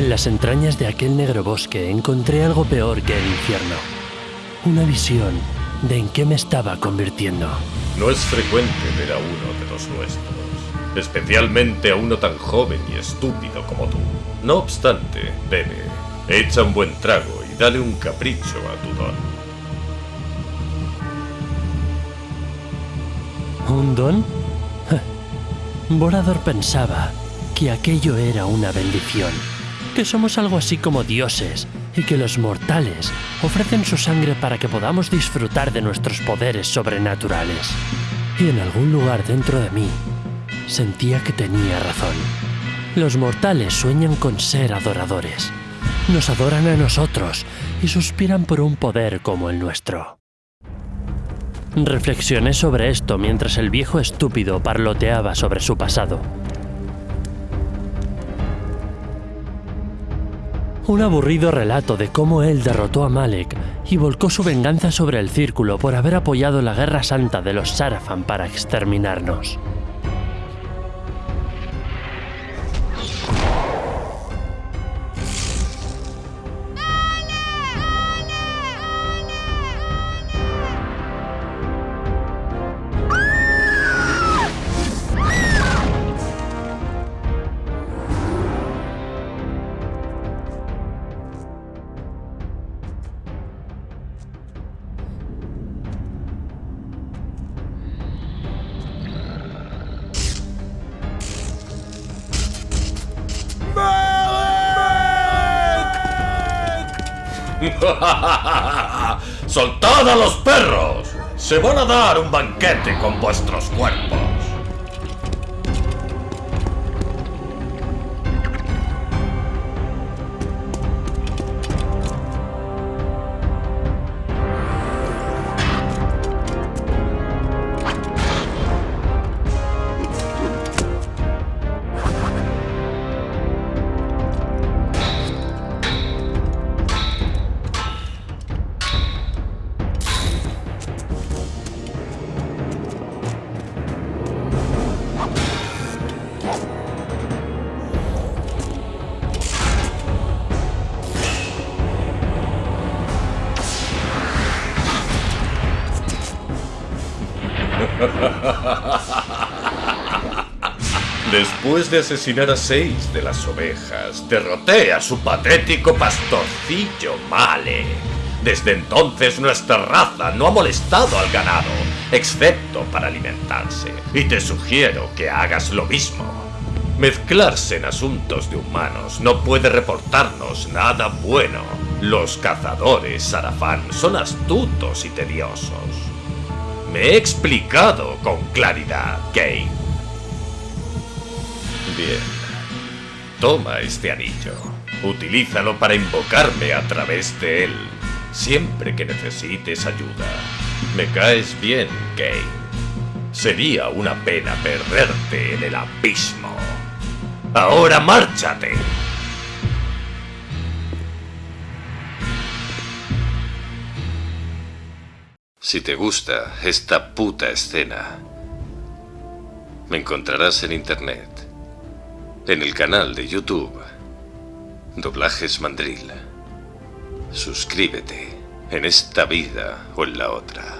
En las entrañas de aquel negro bosque encontré algo peor que el infierno. Una visión de en qué me estaba convirtiendo. No es frecuente ver a uno de los nuestros, especialmente a uno tan joven y estúpido como tú. No obstante, bebe, echa un buen trago y dale un capricho a tu don. ¿Un don? Borador pensaba que aquello era una bendición, que somos algo así como dioses y que los mortales ofrecen su sangre para que podamos disfrutar de nuestros poderes sobrenaturales. Y en algún lugar dentro de mí sentía que tenía razón. Los mortales sueñan con ser adoradores. Nos adoran a nosotros y suspiran por un poder como el nuestro. Reflexioné sobre esto mientras el viejo estúpido parloteaba sobre su pasado. Un aburrido relato de cómo él derrotó a Malek y volcó su venganza sobre el círculo por haber apoyado la guerra santa de los Sarafan para exterminarnos. ¡Soltad a los perros! Se van a dar un banquete con vuestros cuerpos. Después de asesinar a seis de las ovejas, derroté a su patético pastorcillo Male. Desde entonces nuestra raza no ha molestado al ganado, excepto para alimentarse, y te sugiero que hagas lo mismo. Mezclarse en asuntos de humanos no puede reportarnos nada bueno. Los cazadores Sarafán son astutos y tediosos. Me he explicado con claridad, Kane. Bien. Toma este anillo. Utilízalo para invocarme a través de él, siempre que necesites ayuda. Me caes bien, Kane. Sería una pena perderte en el abismo. Ahora márchate. Si te gusta esta puta escena, me encontrarás en internet, en el canal de YouTube, Doblajes Mandril. Suscríbete en esta vida o en la otra.